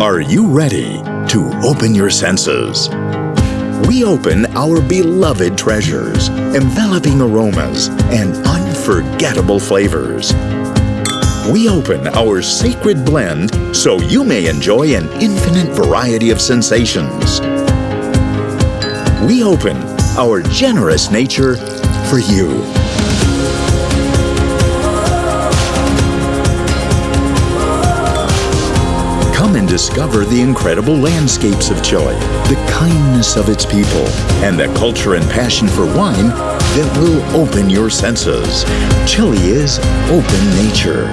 Are you ready to open your senses? We open our beloved treasures, enveloping aromas and unforgettable flavors. We open our sacred blend so you may enjoy an infinite variety of sensations. We open our generous nature for you. Come and discover the incredible landscapes of Chile, the kindness of its people, and the culture and passion for wine that will open your senses. Chile is open nature.